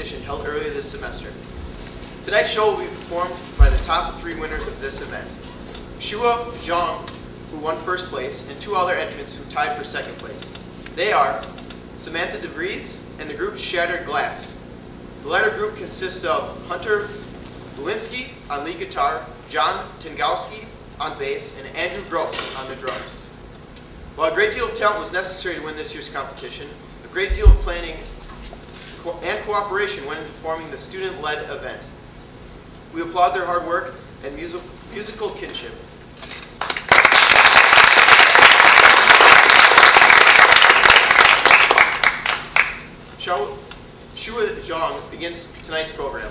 competition held earlier this semester. Tonight's show will be performed by the top three winners of this event. Shua Zhang, who won first place, and two other entrants who tied for second place. They are Samantha DeVries and the group Shattered Glass. The latter group consists of Hunter Lewinsky on lead guitar, John Tengowski on bass, and Andrew Gross on the drums. While a great deal of talent was necessary to win this year's competition, a great deal of planning co- and cooperation went into forming the student-led event. We applaud their hard work and music, musical kinship. Shua Zhang begins tonight's program.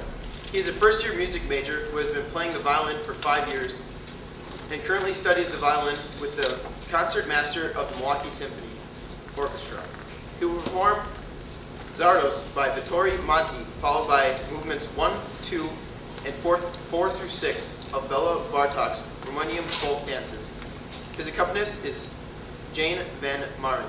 He is a first-year music major who has been playing the violin for five years and currently studies the violin with the concertmaster of the Milwaukee Symphony Orchestra. He will perform Csárdás by Vittorio Monti, followed by movements 1, 2, and 4, 4 through 6 of Béla Bartók's Romanian folk dances. His accompanist is Jane Van Maren.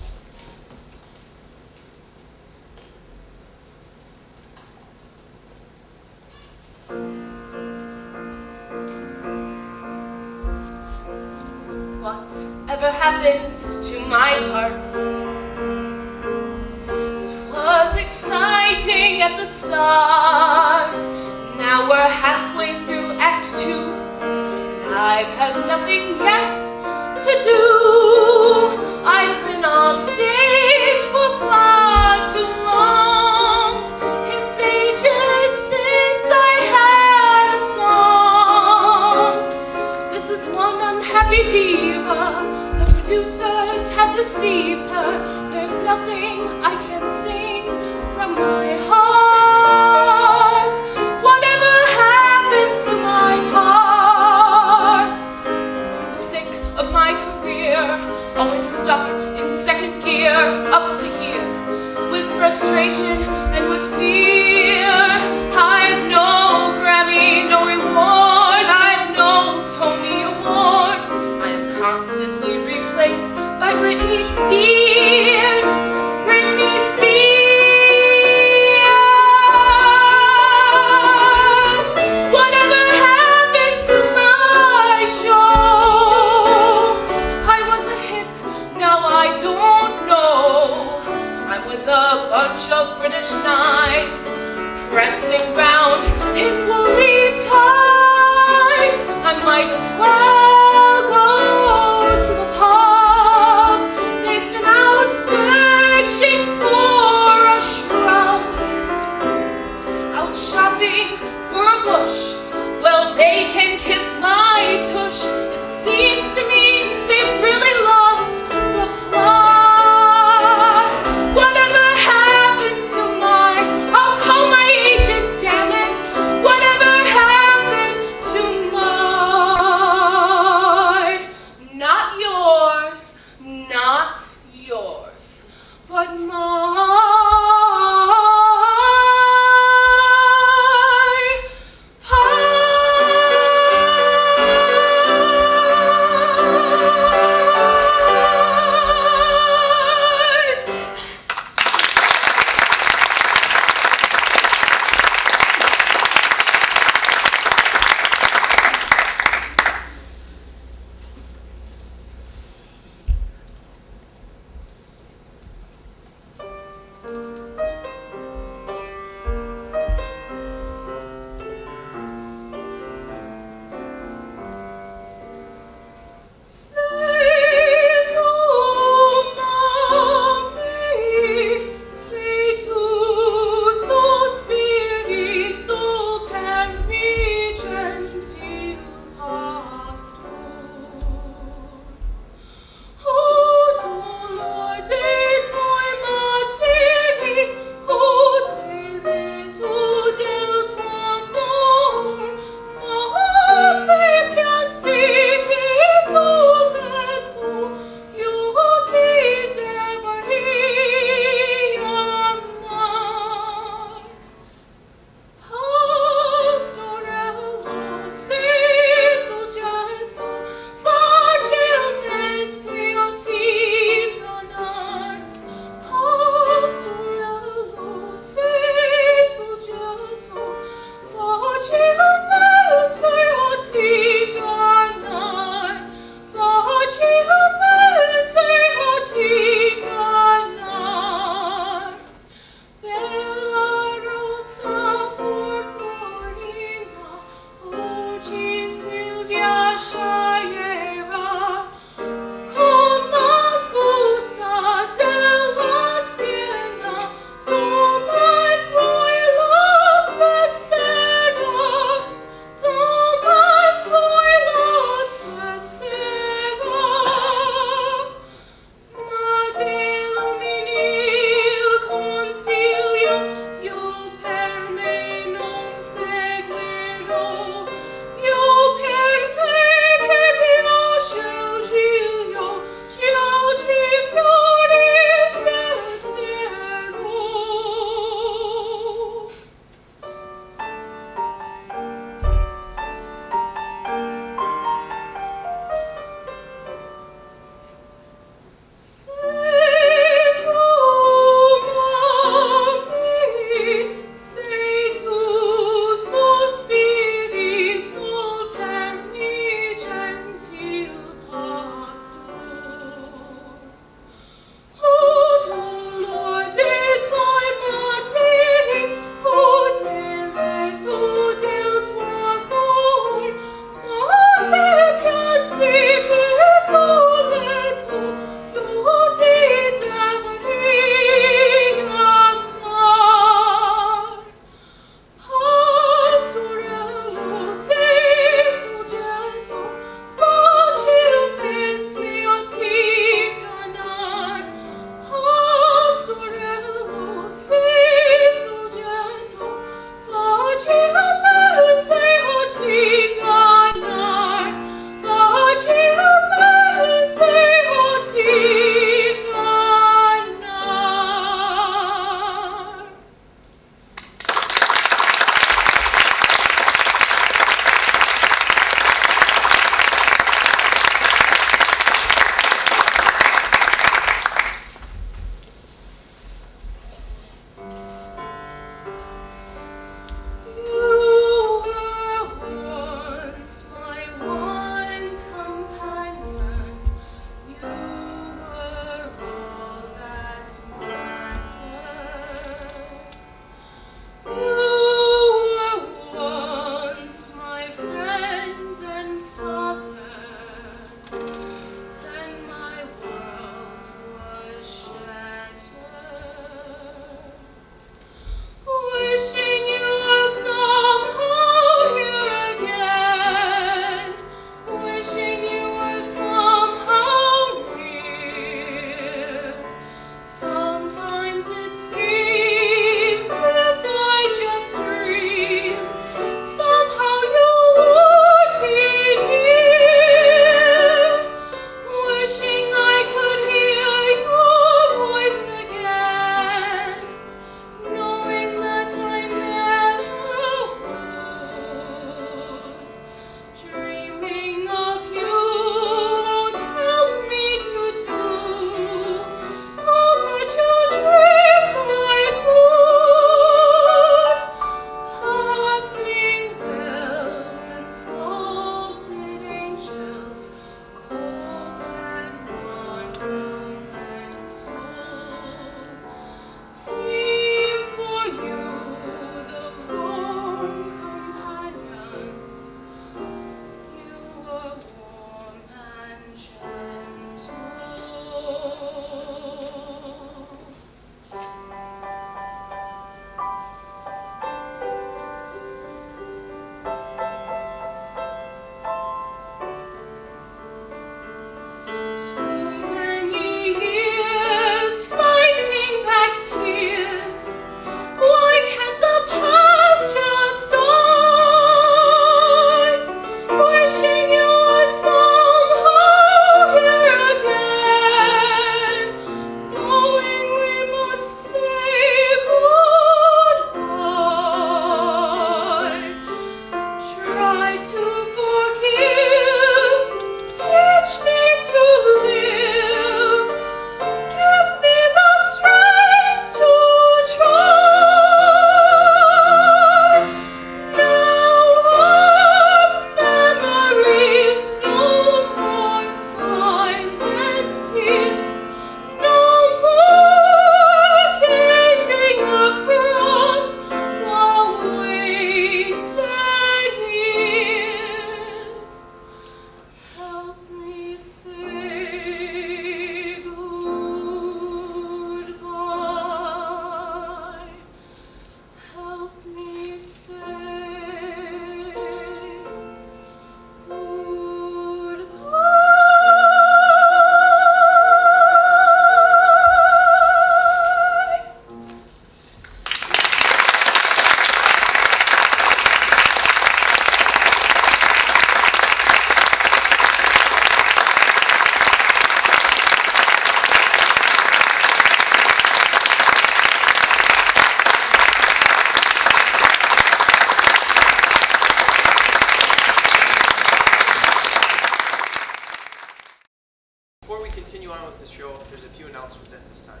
Continue on with the show, there's a few announcements at this time.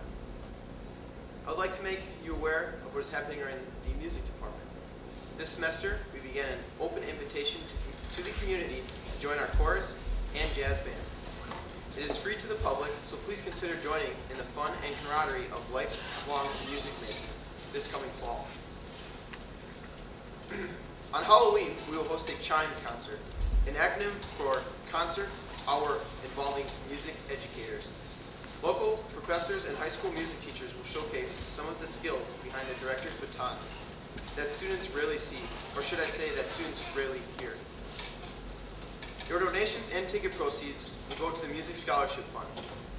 I would like to make you aware of what is happening in the music department. This semester, we began an open invitation to, to the community to join our chorus and jazz band. It is free to the public, so please consider joining in the fun and camaraderie of lifelong music making this coming fall. On Halloween, we will host a chime concert, an acronym for concert hour involving music educators. Local professors and high school music teachers will showcase some of the skills behind the director's baton that students rarely see, or should I say that students rarely hear. Your donations and ticket proceeds will go to the Music Scholarship Fund.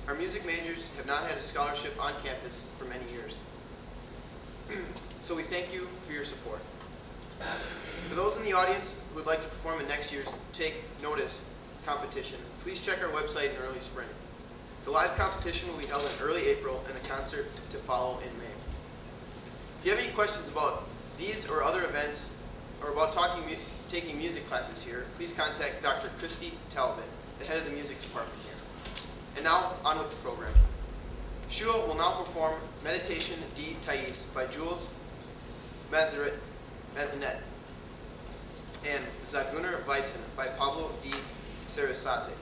Our music majors have not had a scholarship on campus for many years. so we thank you for your support. For those in the audience who would like to perform in next year's Take Notice competition, please check our website in early spring. The live competition will be held in early April and the concert to follow in May. If you have any questions about these or other events or about talking, mu- taking music classes here, please contact Dr. Christy Talbot, the head of the music department here. And now, on with the program. Shua will now perform Meditation de Thais by Jules Mazaret, Massenet and Zigeunerweisen by Pablo de Sarasate.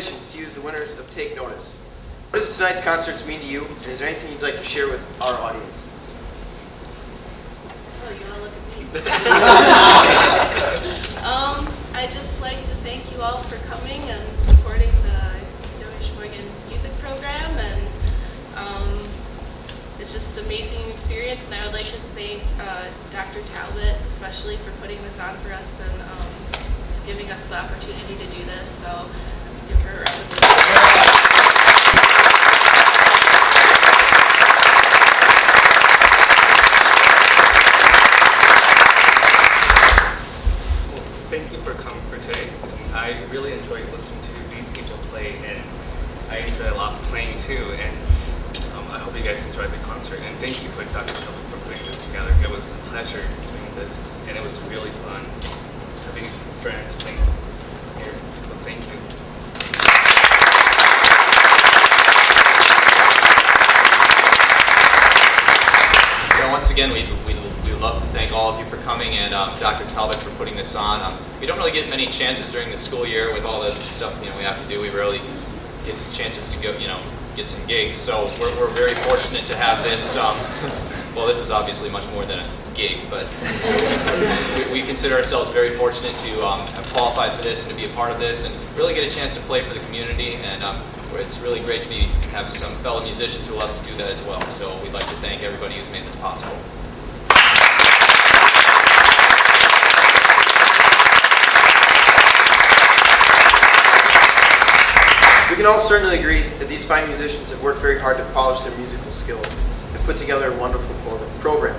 Congratulations to you as the winners of Take Notice. What does tonight's concerts mean to you, and is there anything you'd like to share with our audience? Oh, you wanna look at me? Um, I'd just like to thank you all for coming and supporting the Young Sheboygan music program and, um, it's just an amazing experience and I would like to thank, uh, Dr. Talbot especially for putting this on for us and, um, giving us the opportunity to do this, so thank you for coming for today. I really enjoyed listening to these people play, and I enjoy a lot playing too. And um, I hope you guys enjoyed the concert. And thank you for Dr. Kelly for putting this together. It was a pleasure doing this, and it was really fun having friends playing here. So thank you. Yeah, once again, we we we would love to thank all of you for coming and um, Dr. Talbot for putting this on. Um, we don't really get many chances during the school year with all the stuff you know we have to do. We rarely get chances to go, you know, get some gigs. So we're, we're very fortunate to have this. Um, well, this is obviously much more than a gig, but we, we consider ourselves very fortunate to um, have qualified for this and to be a part of this and really get a chance to play for the community. And um, it's really great to be have some fellow musicians who love to do that as well. So we'd like to thank everybody who's made this possible. We can all certainly agree that these fine musicians have worked very hard to polish their musical skills and put together a wonderful program.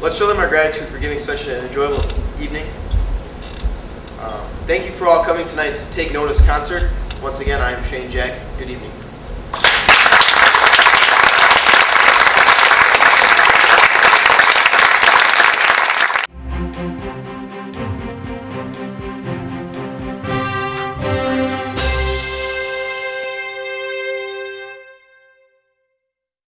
Let's show them our gratitude for giving such an enjoyable evening. Um, thank you for all coming tonight to Take Notice concert. Once again, I am Shane Jack. Good evening.